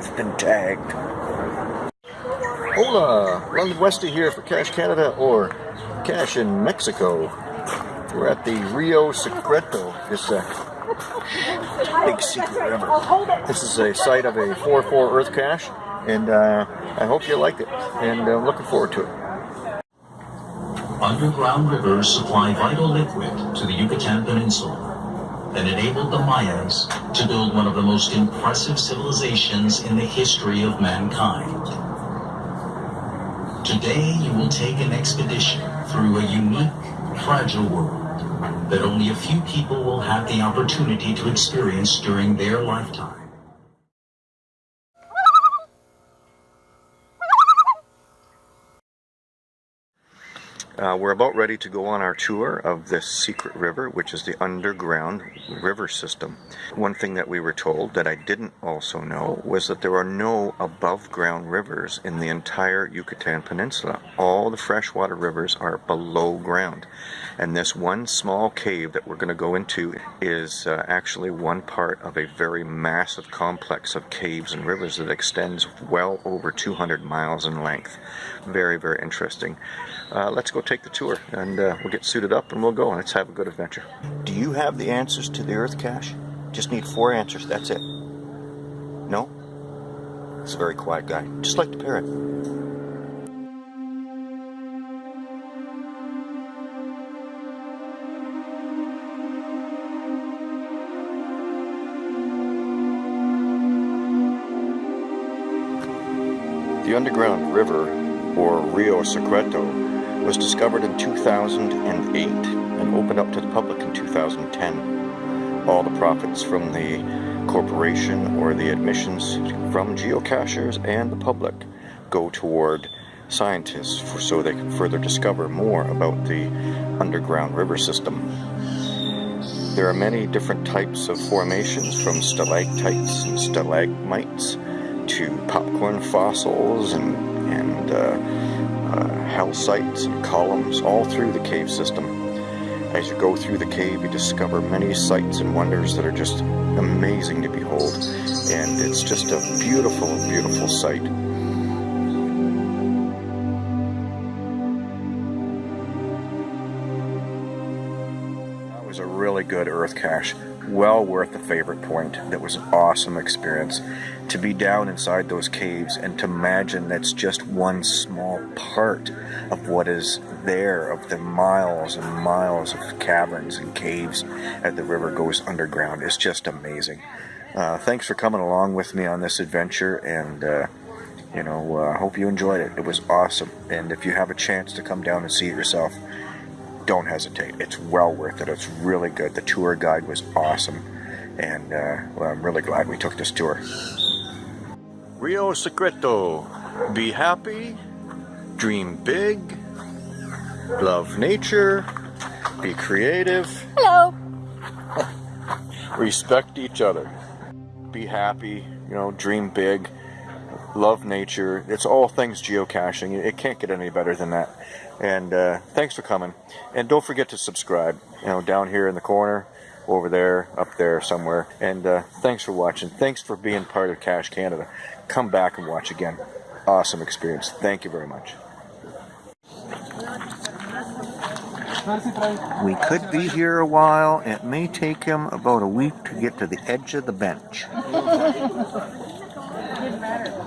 I've been tagged. Hola, London Westy here for Cache Canada or Cache in Mexico. We're at the Rio Secreto, this uh, big secret river. This is a site of a 4-4 earth cache, and uh, I hope you like it, and I'm looking forward to it. Underground rivers supply vital liquid to the Yucatan Peninsula that enabled the Mayas to build one of the most impressive civilizations in the history of mankind. Today, you will take an expedition through a unique, fragile world that only a few people will have the opportunity to experience during their lifetime. Uh, we're about ready to go on our tour of this secret river, which is the underground river system. One thing that we were told that I didn't also know was that there are no above ground rivers in the entire Yucatan Peninsula. All the freshwater rivers are below ground. And this one small cave that we're going to go into is uh, actually one part of a very massive complex of caves and rivers that extends well over 200 miles in length. Very, very interesting. Uh, let's go take the tour and uh, we'll get suited up and we'll go and let's have a good adventure. Do you have the answers to the Earth cache? Just need four answers, that's it. No? It's a very quiet guy, just like the parrot. The underground river, or Rio Secreto, was discovered in 2008 and opened up to the public in 2010. All the profits from the corporation or the admissions from geocachers and the public go toward scientists for, so they can further discover more about the underground river system. There are many different types of formations from stalactites and stalagmites to popcorn fossils and, and uh, uh, helictites and columns all through the cave system. As you go through the cave, you discover many sights and wonders that are just amazing to behold. And it's just a beautiful, beautiful sight. Was a really good earth cache. Well worth the favorite point. That was an awesome experience. To be down inside those caves and to imagine that's just one small part of what is there, of the miles and miles of caverns and caves as the river goes underground. It's just amazing. Uh, thanks for coming along with me on this adventure and uh, you know, I uh, hope you enjoyed it. It was awesome. And if you have a chance to come down and see it yourself, don't hesitate. It's well worth it. It's really good. The tour guide was awesome. And uh, well, I'm really glad we took this tour. Rio Secreto. Be happy, dream big, love nature, be creative. Hello. Respect each other. Be happy, you know, dream big, love nature. It's all things geocaching. It can't get any better than that. And uh, thanks for coming. And don't forget to subscribe. You know, down here in the corner, over there, up there somewhere. And uh, thanks for watching. Thanks for being part of Cache Canada. Come back and watch again. Awesome experience. Thank you very much. We could be here a while. It may take him about a week to get to the edge of the bench.